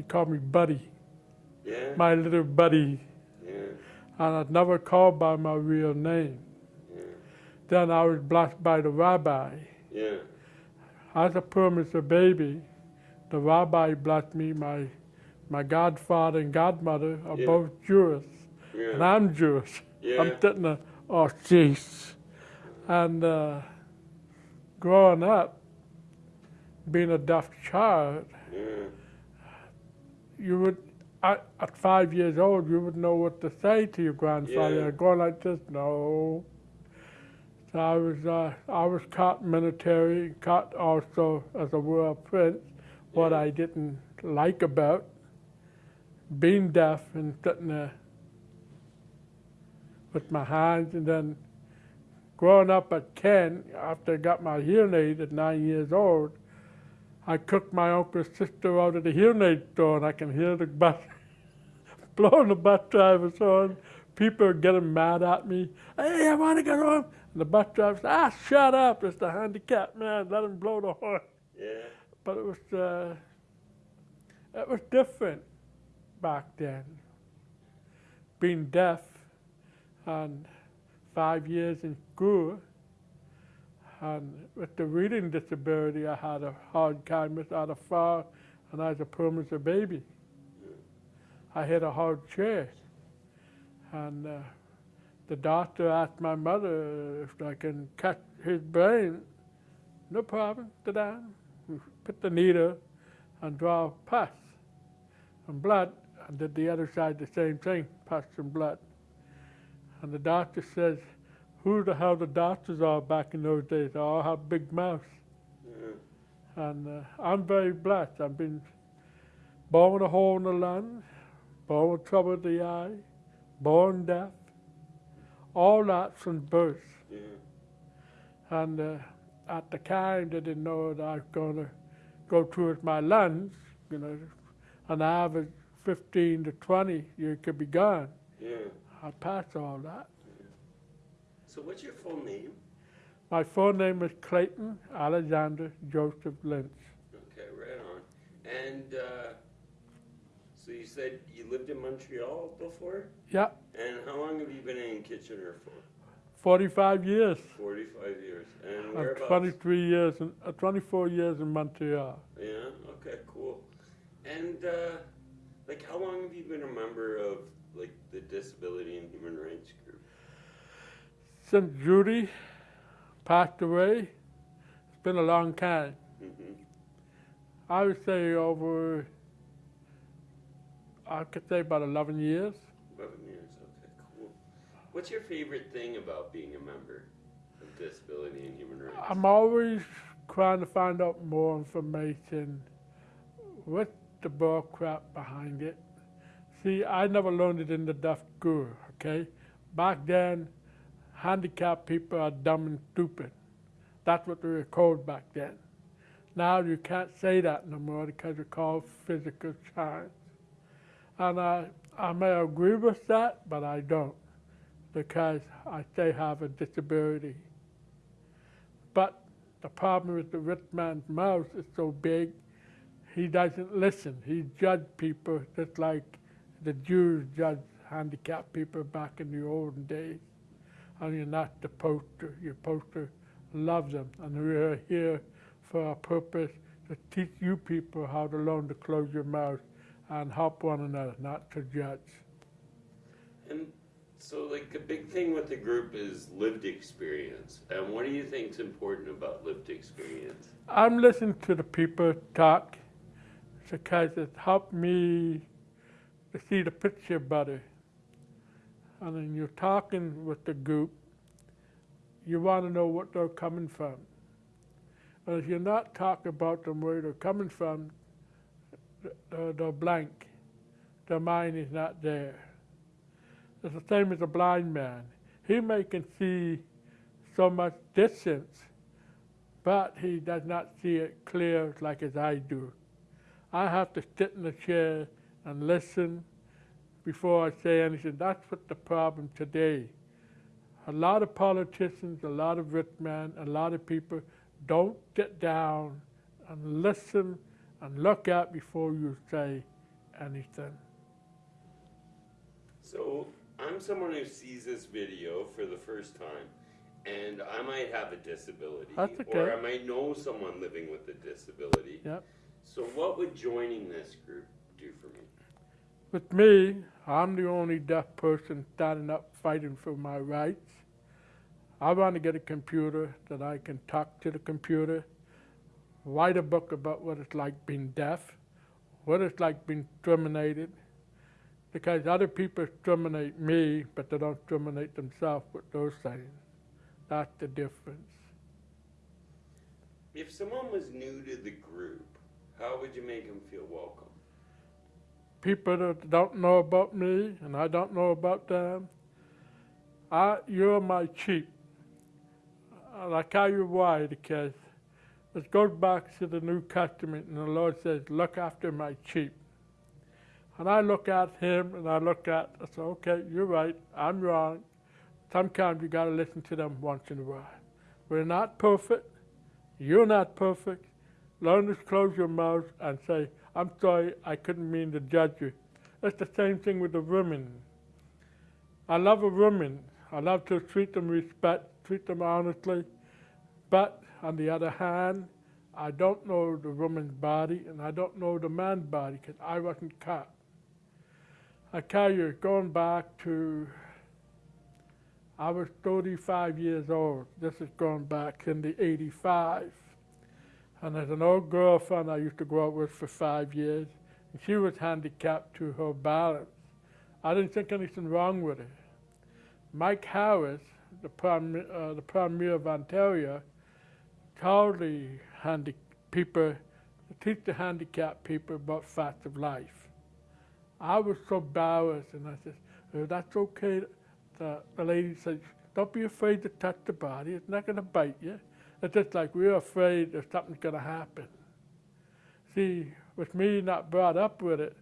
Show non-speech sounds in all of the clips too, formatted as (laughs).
He called me Buddy, Yeah. my little buddy. yeah. And I'd never called by my real name. Yeah. Then I was blessed by the rabbi. Yeah. As a premature baby, the rabbi blessed me. My, my godfather and godmother are Yeah. both Jewish, and I'm Jewish. Yeah. I'm sitting there, oh, jeez. And uh, growing up, being a deaf child, Yeah. You would, at, at five years old, you would know what to say to your grandfather. Yeah. Going like this, no. So I was, uh, I was caught military, caught also as a world prince. What Yeah. I didn't like about being deaf and sitting there with my hands, and then growing up at 10, after I got my hearing aid at nine years old, I cooked my uncle's sister out of the hearing aid store, and I can hear the bus (laughs) blowing the bus driver's horn. People are getting mad at me. Hey, I want to get home. And the bus driver said, ah, shut up. It's the handicapped man. Let him blow the horn. Yeah. But it was, uh, it was different back then. Being deaf and five years in school, and with the reading disability, I had a hard time without a far, and I was a premature baby. I hit a hard chair, and uh, the doctor asked my mother if I can cut his brain. No problem, down. We put the needle and draw pus and blood, and did the other side the same thing, pus and blood. And the doctor says, who the hell the doctors are back in those days? They all have big mouths. Yeah. And uh, I'm very blessed. I've been born with a hole in the lung, born with trouble with the eye, born deaf, all that from birth. Yeah. And uh, at the time, they didn't know that I was going to go through with my lungs. You know, an average 15 to 20, you could be gone. Yeah. I passed all that. So what's your full name? My full name is Clayton Alexander Joseph Lynch. Okay, right on. And uh, so you said you lived in Montreal before? Yeah, And how long have you been in Kitchener for? 45 years. 45 years. And And whereabouts? 23 years, in, uh, 24 years in Montreal. Yeah, okay, cool. And uh, like how long have you been a member of like the Disability and Human Rights Group? Since Judy passed away, it's been a long time. hmm I would say over, I could say about 11 years. 11 years, okay, cool. What's your favorite thing about being a member of Disability and Human Rights? I'm always trying to find out more information. What's the bull crap behind it? See, I never learned it in the deaf school, okay? Back then, handicapped people are dumb and stupid. That's what they were called back then. Now you can't say that no more because it's called physical science. And I, I may agree with that, but I don't because I still have a disability. But the problem with the rich man's mouth is so big, he doesn't listen. He judges people just like the Jews judged handicapped people back in the olden days. And you're not to. You're supposed to love them. And we're here for a purpose to teach you people how to learn to close your mouth and help one another, not to judge. And so, like, a big thing with the group is lived experience. And what do you think is important about lived experience? I'm listening to the people talk because it helped me to see the picture better. And when you're talking with the group, you want to know what they're coming from. And if you're not talking about them where they're coming from, they're, they're blank. Their mind is not there. It's the same as a blind man. He may can see so much distance, but he does not see it clear like as I do. I have to sit in the chair and listen before I say anything. That's what the problem today. A lot of politicians, a lot of rich men, a lot of people don't sit down and listen and look at before you say anything. So I'm someone who sees this video for the first time, and I might have a disability, That's or. I might know someone living with a disability. Yep. So what would joining this group do for me? With me, I'm the only deaf person standing up fighting for my rights. I want to get a computer that I can talk to the computer, write a book about what it's like being deaf, what it's like being discriminated, because other people discriminate me, but they don't discriminate themselves with those things. That's the difference. If someone was new to the group, how would you make them feel welcome? People that don't know about me and I don't know about them, I, you're my sheep. And I tell you why, because it goes back to the New Testament and the Lord says, look after my sheep. And I look at him and I look at, I say, okay, you're right, I'm wrong. Sometimes you gotta listen to them once in a while. We're not perfect, you're not perfect. Learn to close your mouth and say, I'm sorry, I couldn't mean to judge you. It's the same thing with the women. I love a woman. I love to treat them respect, treat them honestly. But on the other hand, I don't know the woman's body and I don't know the man's body because I wasn't caught. I tell you, going back to, I was 35 years old. This is going back in the 85. And there's an old girlfriend I used to go out with for five years, and she was handicapped to her balance. I didn't think anything wrong with her. Mike Harris, the Prime, uh, the Premier of Ontario, told the handi- people, teach the handicapped people about facts of life. I was so embarrassed, and I said, oh, that's okay. The, the lady said, don't be afraid to touch the body. It's not going to bite you. It's just like we're afraid that something's going to happen. See, with me not brought up with it,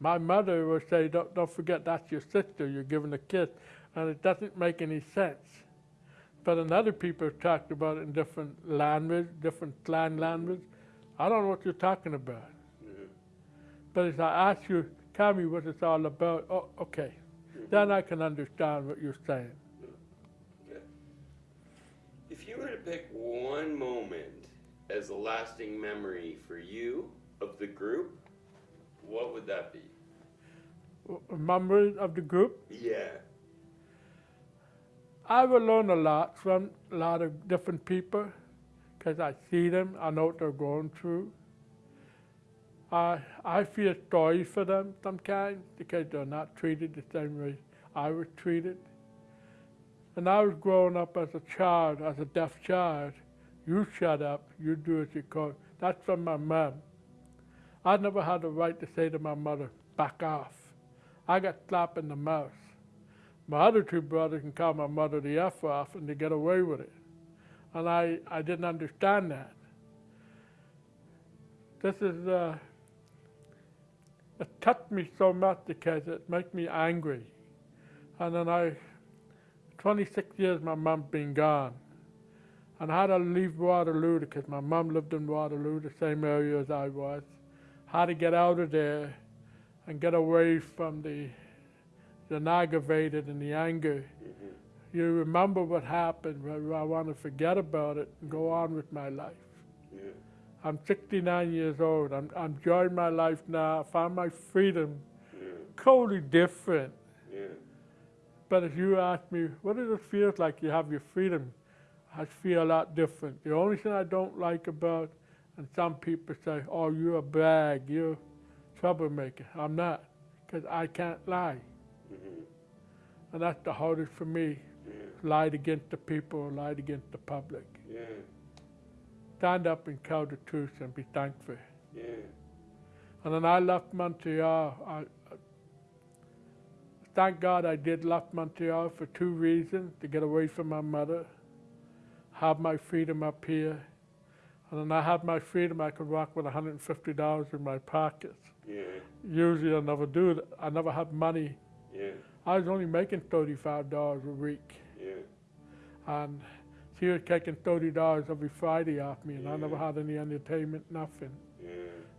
my mother would say, don't, don't forget that's your sister, you're giving a kiss, and it doesn't make any sense. But another other people talked about it in different language, different slang language. I don't know what you're talking about. But if I ask you, tell me what it's all about, oh, okay. Mm-hmm. Then I can understand what you're saying. Okay. If you were to pick one moment as a lasting memory for you of the group, what would that be? A Members of the group, Yeah. I will learn a lot from a lot of different people because I see them, I know what they're going through. I, I feel sorry for them sometimes because they're not treated the same way I was treated. And I was growing up as a child, as a deaf child. You shut up, you do as you call. That's from my mom. I never had the right to say to my mother, back off. I got slapped in the mouth. My other two brothers can call my mother the F off and they get away with it. And I, I didn't understand that. This is, uh, it touched me so much because it makes me angry. And then I, 26 years my mom been gone. And I had to leave Waterloo because my mom lived in Waterloo, the same area as I was. Had to get out of there and get away from the, the aggravated and the anger. Mhm. You remember what happened, but I want to forget about it and go on with my life. Yeah. I'm 69 years old. I'm, I'm enjoying my life now. I found my freedom Yeah. totally different. But if you ask me, what does it feel like you have your freedom? I feel a lot different. The only thing I don't like about, and some people say, oh, you're a brag, you're a troublemaker. I'm not, because I can't lie. Mhm. And that's the hardest for me. Yeah. Lied against the people, lied against the public. Yeah. Stand up and tell the truth and be thankful. Yeah. And then I left Montreal. I- thank God I did left Montreal for two reasons: to get away from my mother, have my freedom up here, and then I had my freedom. I could walk with $150 in my pockets. Yeah. Usually I never do that. I never had money. Yeah. I was only making $35 a week, Yeah. and she was taking $30 every Friday off me, and I never had any entertainment, nothing. Yeah.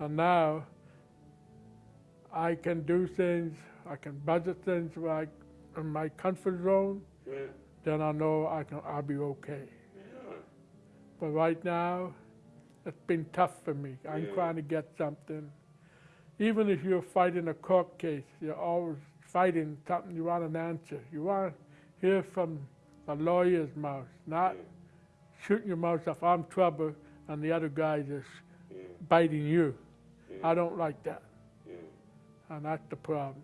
And now, I can do things, I can budget things like in my comfort zone, Yeah. then I know I can, I'll be okay. Yeah. But right now, it's been tough for me. I'm Yeah. trying to get something. Even if you're fighting a court case, you're always fighting something you want an answer. You want to hear from the lawyer's mouth, not shooting your mouth off, I'm trouble, and the other guy just biting you. I don't like that, and that's the problem.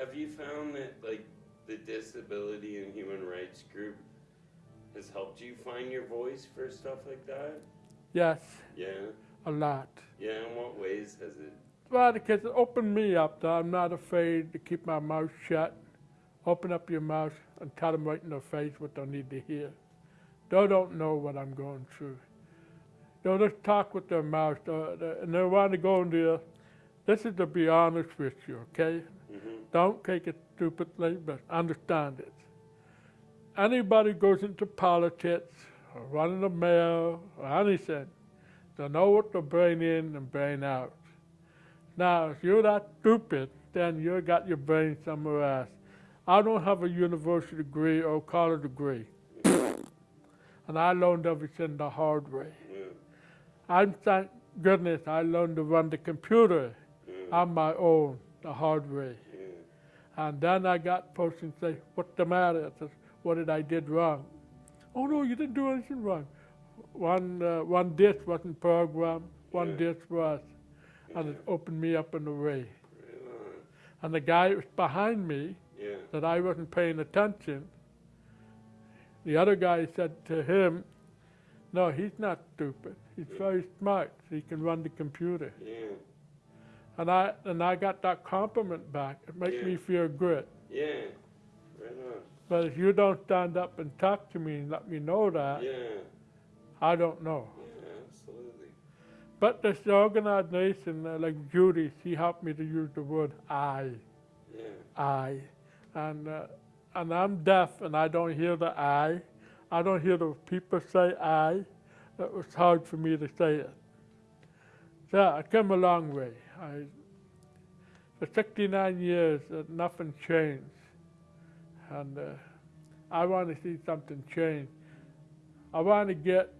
Have you found that like the disability and human rights group has helped you find your voice for stuff like that? Yes, Yeah. a lot. Yeah. In what ways has it? Well, because it opened me up that I'm not afraid to keep my mouth shut. Open up your mouth and tell them right in their face what they need to hear. They don't know what I'm going through. They'll just talk with their mouth, and they want to go in there. This is to be honest with you, okay? Mm-hmm. Don't take it stupidly, but understand it. Anybody goes into politics or running a mayor or anything, they know what to bring in and bring out. Now, if you're that stupid, then you got your brain somewhere else. I don't have a university degree or college degree, and I learned everything the hard way. Yeah. I'm thank goodness I learned to run the computer Yeah. on my own the hard way. Yeah. And then I got person say, "What's the matter?" I "What did I did wrong?" "Oh no, you didn't do anything wrong. One uh, one dish wasn't programmed, one Yeah. dish was, and it opened me up in a way." And the guy was behind me Yeah. that I wasn't paying attention. The other guy said to him, "No, he's not stupid. He's very smart. He can run the computer." Yeah. And I and I got that compliment back. It makes Yeah. me feel good. Yeah. Right on. But if you don't stand up and talk to me and let me know that, Yeah. I don't know. Yeah. Absolutely. But this organization, uh, like Judy, she helped me to use the word I, Yeah. I. And, uh, and I'm deaf and I don't hear the I. I don't hear the people say I. It was hard for me to say it. So I come a long way. I, for 69 years, uh, nothing changed. And uh, I want to see something change. I want to get,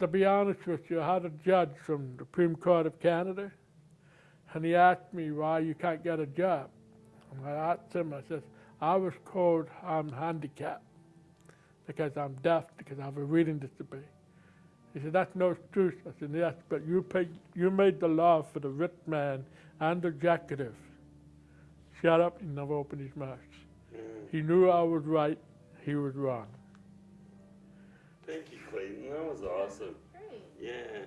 to be honest with you, I had a judge from the Supreme Court of Canada, and he asked me why you can't get a job. And I asked him, I said, I was told I'm handicapped because I'm deaf, because I have a reading disability. He said, that's no excuse. I said, yes, but you, paid, you made the law for the rich man and the executive. Shut up, he never opened his mouth. Yeah. He mm. knew I was right, he was wrong. Thank you, Clayton. That was awesome. Great. Yeah.